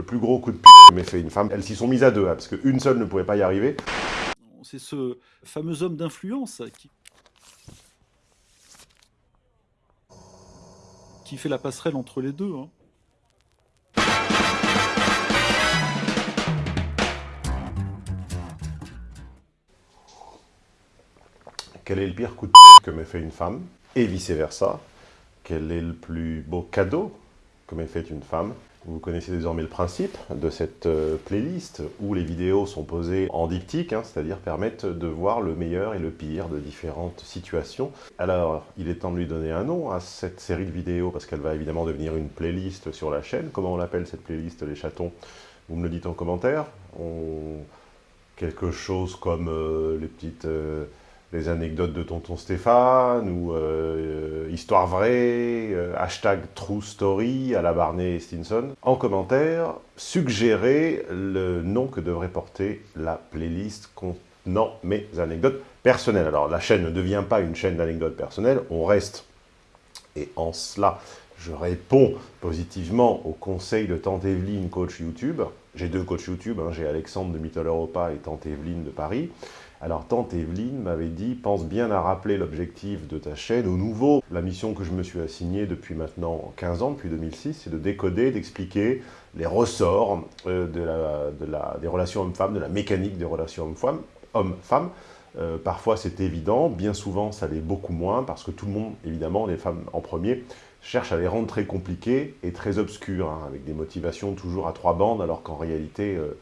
le plus gros coup de p*** que m'ait fait une femme. Elles s'y sont mises à deux, hein, parce qu'une seule ne pouvait pas y arriver. C'est ce fameux homme d'influence qui... qui fait la passerelle entre les deux. Hein. Quel est le pire coup de que m'ait fait une femme? Et vice-versa. Quel est le plus beau cadeau? Que m'ait fait une femme Vous connaissez désormais le principe de cette euh, playlist où les vidéos sont posées en diptyque, hein, c'est-à-dire permettent de voir le meilleur et le pire de différentes situations. Alors, il est temps de lui donner un nom à cette série de vidéos parce qu'elle va évidemment devenir une playlist sur la chaîne. Comment on l'appelle cette playlist, les chatons? Vous me le dites en commentaire. Quelque chose comme euh, les petites... Euh, les anecdotes de tonton Stéphane, ou euh, Histoire vraie, euh, hashtag True Story à la Barney Stinson. En commentaire, suggérez le nom que devrait porter la playlist contenant mes anecdotes personnelles. Alors la chaîne ne devient pas une chaîne d'anecdotes personnelles, on reste, et en cela, je réponds positivement au conseil de Tante Evelyne, coach YouTube. J'ai deux coachs YouTube, hein. j'ai Alexandre de Mittel Europa et Tante Evelyne de Paris. Alors tante Evelyne m'avait dit « pense bien à rappeler l'objectif de ta chaîne au nouveau. La mission que je me suis assignée depuis maintenant 15 ans, depuis 2006, c'est de décoder, d'expliquer les ressorts euh, des relations hommes-femmes, de la mécanique des relations hommes-femmes. Hommes -femmes. Euh, parfois c'est évident, bien souvent ça l'est beaucoup moins, parce que tout le monde, évidemment, les femmes en premier, cherche à les rendre très compliquées et très obscures, hein, avec des motivations toujours à trois bandes, alors qu'en réalité... Euh,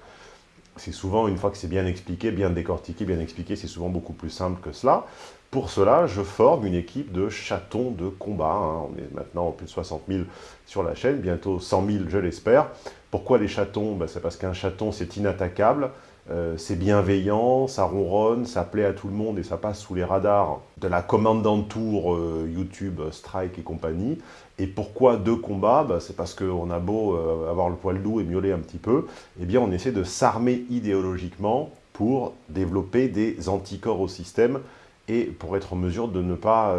c'est souvent, une fois que c'est bien expliqué, bien décortiqué, bien expliqué, c'est souvent beaucoup plus simple que cela. Pour cela, je forme une équipe de chatons de combat. Hein. On est maintenant plus de 60 000 sur la chaîne, bientôt 100 000, je l'espère. Pourquoi les chatons? Ben, C'est parce qu'un chaton, c'est inattaquable. Euh, c'est bienveillant, ça ronronne, ça plaît à tout le monde et ça passe sous les radars de la commandant tour euh, YouTube, Strike et compagnie. Et pourquoi deux combats bah, C'est parce qu'on a beau euh, avoir le poil doux et miauler un petit peu, eh bien on essaie de s'armer idéologiquement pour développer des anticorps au système et pour être en mesure de ne pas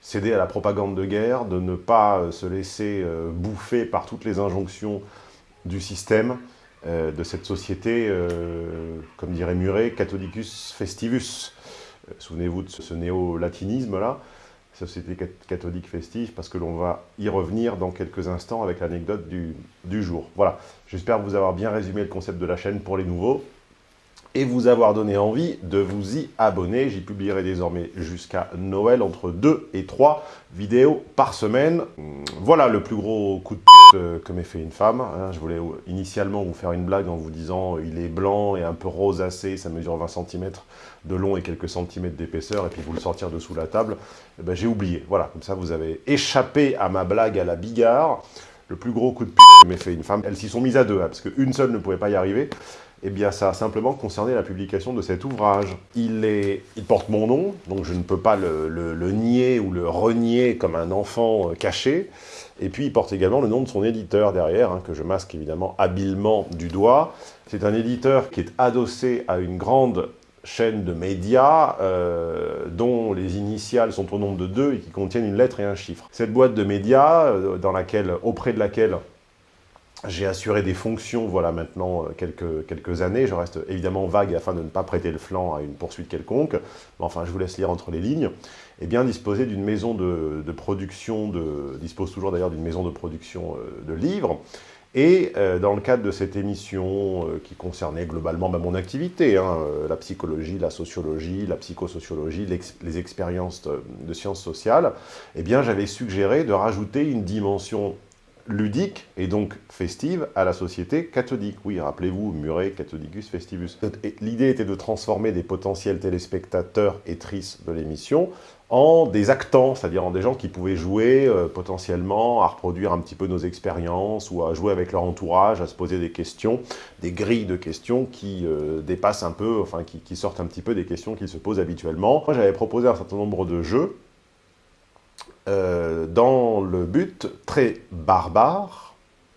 céder à la propagande de guerre, de ne pas se laisser bouffer par toutes les injonctions du système, euh, de cette société, euh, comme dirait Muret, Catholicus festivus. Euh, souvenez-vous de ce, néo-latinisme-là, société catholique festive, parce que l'on va y revenir dans quelques instants avec l'anecdote du, jour. Voilà, j'espère vous avoir bien résumé le concept de la chaîne pour les nouveaux et vous avoir donné envie de vous y abonner. J'y publierai désormais jusqu'à Noël entre 2 et 3 vidéos par semaine. Voilà le plus gros coup de pute euh, que m'ait fait une femme. Hein. Je voulais initialement vous faire une blague en vous disant il est blanc et un peu rosacé, ça mesure 20 cm de long et quelques centimètres d'épaisseur, et puis vous le sortir dessous la table. Eh ben, J'ai oublié. Voilà, comme ça vous avez échappé à ma blague à la bigard. Le plus gros coup de pute que m'ait fait une femme. Elles s'y sont mises à deux, hein, parce qu'une seule ne pouvait pas y arriver. Eh bien, ça a simplement concerné la publication de cet ouvrage. Il porte mon nom, donc je ne peux pas le, nier ou le renier comme un enfant euh, caché. Et puis, il porte également le nom de son éditeur derrière, hein, que je masque évidemment habilement du doigt. C'est un éditeur qui est adossé à une grande chaîne de médias euh, dont les initiales sont au nombre de deux et qui contiennent une lettre et un chiffre. Cette boîte de médias, euh, dans laquelle, auprès de laquelle j'ai assuré des fonctions, voilà, maintenant, euh, quelques, quelques années. Je reste évidemment vague afin de ne pas prêter le flanc à une poursuite quelconque. Mais enfin, je vous laisse lire entre les lignes. Et bien disposer d'une maison de, production, de, dispose toujours d'ailleurs d'une maison de production euh, de livres. Et euh, dans le cadre de cette émission qui concernait globalement bah, mon activité, hein, la psychologie, la sociologie, la psychosociologie, les expériences de, sciences sociales, eh bien j'avais suggéré de rajouter une dimension ludique et donc festive à la société catholique. Oui, rappelez-vous, Muret, Catholicus Festivus. L'idée était de transformer des potentiels téléspectateurs et tristes de l'émission en des actants, c'est-à-dire en des gens qui pouvaient jouer euh, potentiellement à reproduire un petit peu nos expériences ou à jouer avec leur entourage, à se poser des questions, des grilles de questions qui euh, dépassent un peu, enfin qui, sortent un petit peu des questions qu'ils se posent habituellement. Moi, j'avais proposé un certain nombre de jeux euh, dans le but très barbare,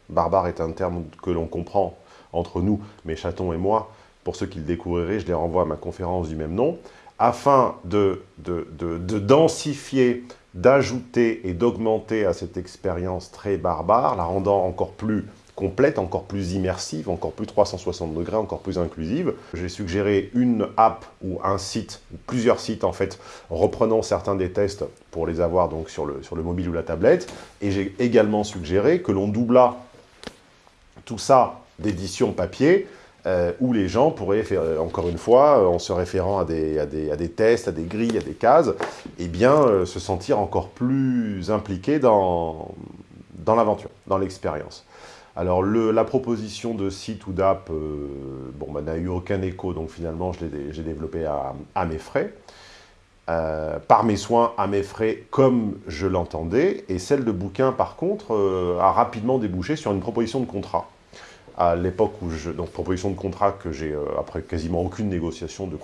barbare est un terme que l'on comprend entre nous, mes chatons et moi, pour ceux qui le découvriraient, je les renvoie à ma conférence du même nom, afin de, de, de densifier, d'ajouter et d'augmenter à cette expérience très barbare, la rendant encore plus complète, encore plus immersive, encore plus 360 degrés, encore plus inclusive. J'ai suggéré une app ou un site, ou plusieurs sites en fait, reprenant certains des tests pour les avoir donc sur le, mobile ou la tablette. Et j'ai également suggéré que l'on doubla tout ça d'édition papier, euh, où les gens pourraient faire, euh, encore une fois, euh, en se référant à des, tests, à des grilles, à des cases, eh bien, se sentir encore plus impliqués dans, l'aventure, dans l'expérience. Alors, la proposition de site ou d'app, bon, bah, n'a eu aucun écho, donc finalement, je l'ai développé à, mes frais. par mes soins, à mes frais, comme je l'entendais. Et celle de bouquin, par contre, a rapidement débouché sur une proposition de contrat à l'époque où je... Donc, proposition de contrat que j'ai, euh, après quasiment aucune négociation, de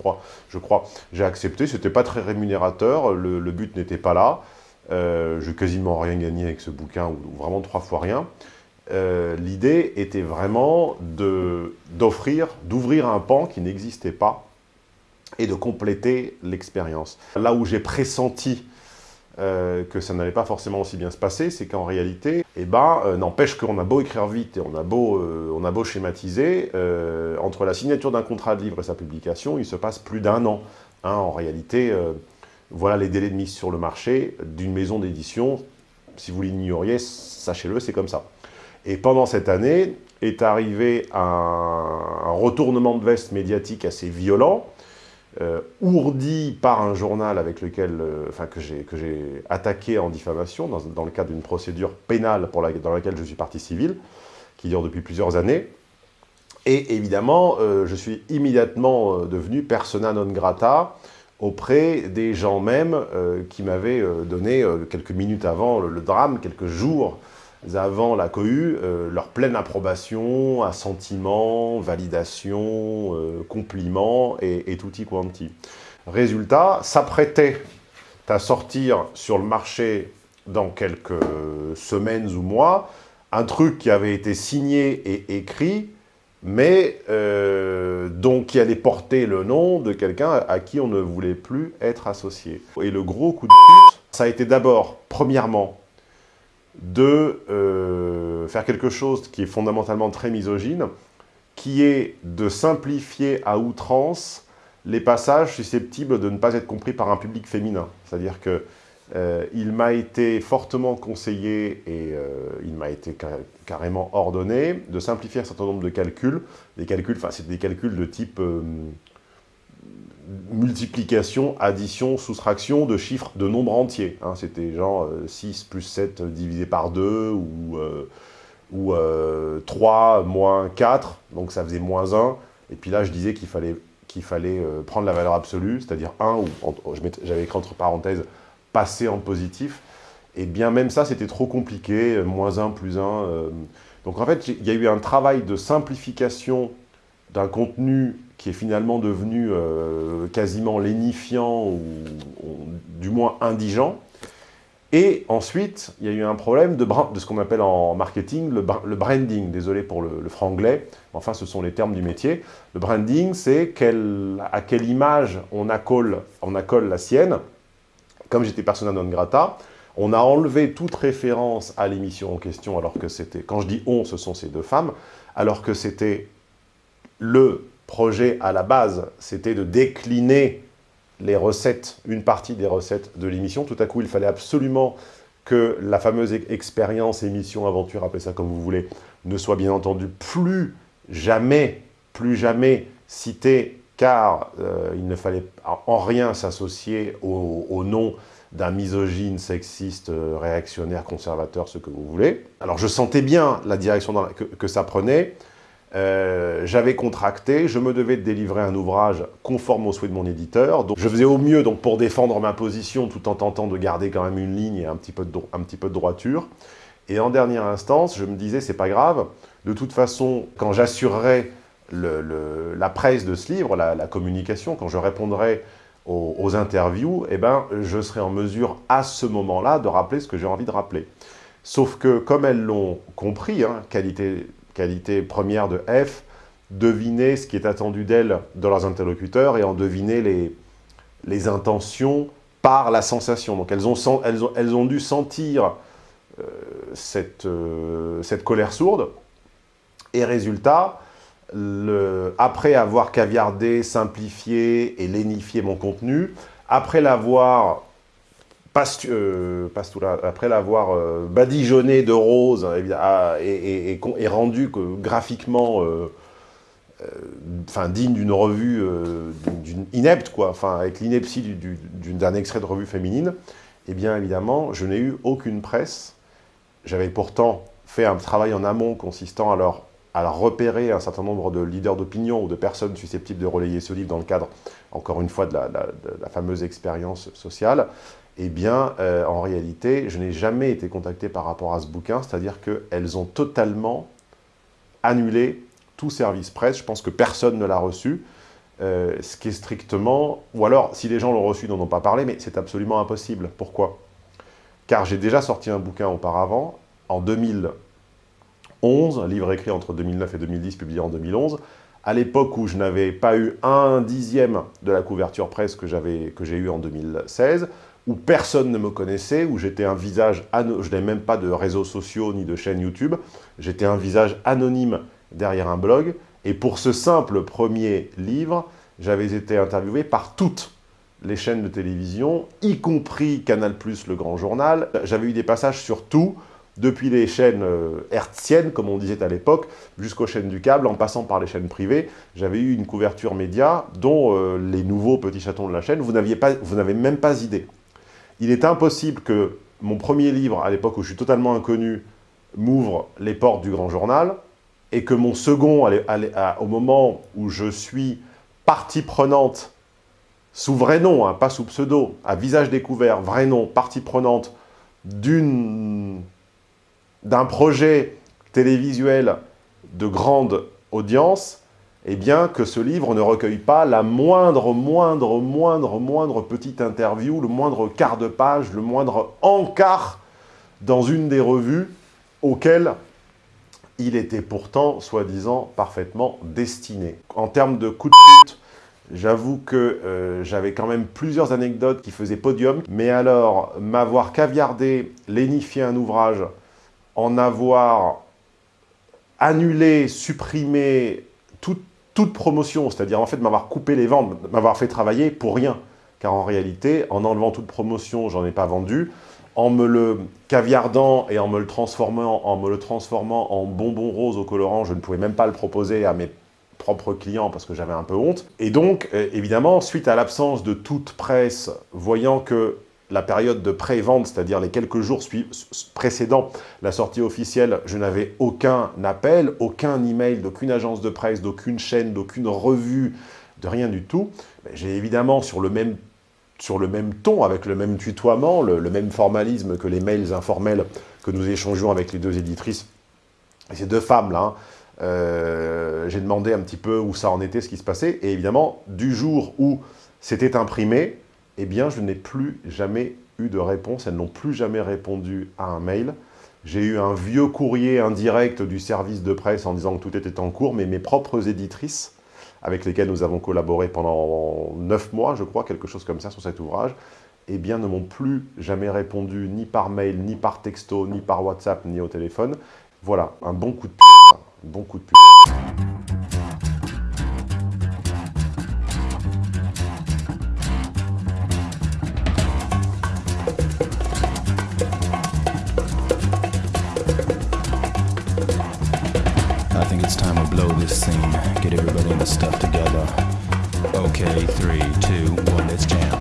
je crois, j'ai accepté. C'était pas très rémunérateur, le, but n'était pas là. Euh, je quasiment rien gagné avec ce bouquin, ou, vraiment trois fois rien. Euh, l'idée était vraiment d'offrir, d'ouvrir un pan qui n'existait pas et de compléter l'expérience. Là où j'ai pressenti euh, que ça n'allait pas forcément aussi bien se passer, c'est qu'en réalité, eh ben, euh, n'empêche qu'on a beau écrire vite et on a beau, euh, on a beau schématiser, entre la signature d'un contrat de livre et sa publication, il se passe plus d'un an. Hein, en réalité, voilà les délais de mise sur le marché d'une maison d'édition. Si vous l'ignoriez, sachez-le, c'est comme ça. Et pendant cette année est arrivé un, un retournement de veste médiatique assez violent, euh, ourdi par un journal avec lequel, euh, enfin, que j'ai attaqué en diffamation dans, dans le cadre d'une procédure pénale pour la, dans laquelle je suis partie civile, qui dure depuis plusieurs années. Et évidemment, euh, je suis immédiatement devenu persona non grata auprès des gens même qui m'avaient donné quelques minutes avant le drame, quelques jours avant la cohue euh, leur pleine approbation, assentiment, validation, euh, compliment et, et tutti quanti. Résultat, s'apprêtait à sortir sur le marché dans quelques semaines ou mois un truc qui avait été signé et écrit, mais euh, qui allait porter le nom de quelqu'un à qui on ne voulait plus être associé. Et le gros coup de pute, ça a été d'abord, premièrement, de euh, faire quelque chose qui est fondamentalement très misogyne, qui est de simplifier à outrance les passages susceptibles de ne pas être compris par un public féminin. C'est-à-dire que euh, il m'a été fortement conseillé et euh, il m'a été carrément ordonné de simplifier un certain nombre de calculs. Des calculs, enfin c'est des calculs de type multiplication, addition, soustraction de chiffres de nombres entiers. Hein. C'était genre 6 euh, plus 7 divisé par 2 ou, euh, ou 3 euh, moins 4, donc ça faisait moins 1. Et puis là, je disais qu'il fallait, qu'il fallait prendre la valeur absolue, c'est-à-dire 1, ou j'avais écrit entre parenthèses, passer en positif. Et bien même ça, c'était trop compliqué, moins 1, plus 1. donc en fait, il y a eu un travail de simplification d'un contenu qui est finalement devenu euh, quasiment lénifiant ou, du moins indigent. Et ensuite, il y a eu un problème de, ce qu'on appelle en marketing le, le, branding. Désolé pour le, le, franglais, enfin ce sont les termes du métier. Le branding, c'est quel, à quelle image on accole, on accole la sienne. Comme j'étais persona non grata, on a enlevé toute référence à l'émission en question, alors que c'était, quand je dis « on », ce sont ces deux femmes, alors que c'était le projet à la base, c'était de décliner les recettes, une partie des recettes de l'émission. Tout à coup, il fallait absolument que la fameuse expérience, émission, aventure, appelez ça comme vous voulez, ne soit bien entendu plus jamais, plus jamais citée, car euh, il ne fallait en rien s'associer au, nom d'un misogyne, sexiste, euh, réactionnaire, conservateur, ce que vous voulez. Alors je sentais bien la direction que ça prenait, euh, j'avais contracté, je me devais de délivrer un ouvrage conforme aux souhaits de mon éditeur. Donc je faisais au mieux donc, pour défendre ma position tout en tentant de garder quand même une ligne et un petit peu de, droiture. Et en dernière instance, je me disais, c'est pas grave, de toute façon, quand j'assurerai la presse de ce livre, la, communication, quand je répondrai aux, interviews, eh ben, je serai en mesure à ce moment-là de rappeler ce que j'ai envie de rappeler. Sauf que, comme elles l'ont compris, hein, qualité qualité première de F, deviner ce qui est attendu d'elles dans leurs interlocuteurs et en deviner les, les intentions par la sensation. Donc elles ont, elles ont, elles ont dû sentir euh, cette, euh, cette colère sourde Et résultat, après avoir caviardé, simplifié et lénifié mon contenu, après l'avoir euh, après l'avoir euh, badigeonné de rose ah, et, rendu graphiquement euh, digne d'une revue inepte, avec l'ineptie d'un extrait de revue féminine, eh bien évidemment, je n'ai eu aucune presse. J'avais pourtant fait un travail en amont consistant à à repérer un certain nombre de leaders d'opinion ou de personnes susceptibles de relayer ce livre dans le cadre, encore une fois, de la, fameuse expérience sociale, eh bien, euh, en réalité, je n'ai jamais été contacté par rapport à ce bouquin, c'est-à-dire qu'elles ont totalement annulé tout service presse. Je pense que personne ne l'a reçu, euh, ce qui est strictement... Ou alors, si les gens l'ont reçu, n'en ont pas parlé, mais c'est absolument impossible. Pourquoi? Car j'ai déjà sorti un bouquin auparavant, en 2000, 11, un livre écrit entre 2009 et 2010, publié en 2011, à l'époque où je n'avais pas eu un dixième de la couverture presse que j'ai eu en 2016, où personne ne me connaissait, où j'étais un visage, je n'avais même pas de réseaux sociaux ni de chaîne YouTube, j'étais un visage anonyme derrière un blog, et pour ce simple premier livre, j'avais été interviewé par toutes les chaînes de télévision, y compris Canal+, le grand journal. J'avais eu des passages sur tout, depuis les chaînes euh, hertziennes, comme on disait à l'époque, jusqu'aux chaînes du câble, en passant par les chaînes privées, j'avais eu une couverture média dont euh, les nouveaux petits chatons de la chaîne, vous n'avez même pas idée. Il est impossible que mon premier livre, à l'époque où je suis totalement inconnu, m'ouvre les portes du grand journal, et que mon second, au moment où je suis partie prenante, sous vrai nom, hein, pas sous pseudo, à visage découvert, vrai nom, partie prenante, d'un projet télévisuel de grande audience, eh bien que ce livre ne recueille pas la moindre, moindre, moindre, moindre petite interview, le moindre quart de page, le moindre encart dans une des revues auxquelles il était pourtant, soi-disant, parfaitement destiné. En termes de coup de pute, j'avoue que euh, j'avais quand même plusieurs anecdotes qui faisaient podium, mais alors m'avoir caviardé, lénifié un ouvrage en avoir annulé, supprimé toute, promotion, c'est-à-dire en fait m'avoir coupé les ventes, m'avoir fait travailler pour rien. Car en réalité, en enlevant toute promotion, j'en ai pas vendu. En me le caviardant et en me le transformant en, me le transformant en bonbon rose au colorant, je ne pouvais même pas le proposer à mes propres clients parce que j'avais un peu honte. Et donc, euh, évidemment, suite à l'absence de toute presse, voyant que la période de pré-vente, c'est-à-dire les quelques jours précédant la sortie officielle, je n'avais aucun appel, aucun email d'aucune agence de presse, d'aucune chaîne, d'aucune revue, de rien du tout. J'ai évidemment sur le même sur le même ton, avec le même tutoiement, le, même formalisme que les mails informels que nous échangeons avec les deux éditrices, ces deux femmes-là, hein, euh, j'ai demandé un petit peu où ça en était, ce qui se passait, et évidemment, du jour où c'était imprimé, eh bien, je n'ai plus jamais eu de réponse. Elles n'ont plus jamais répondu à un mail. J'ai eu un vieux courrier indirect du service de presse en disant que tout était en cours, mais mes propres éditrices, avec lesquelles nous avons collaboré pendant neuf mois, je crois, quelque chose comme ça sur cet ouvrage, eh bien, ne m'ont plus jamais répondu, ni par mail, ni par texto, ni par WhatsApp, ni au téléphone. Voilà, un bon coup de p***, un bon coup de. stuff to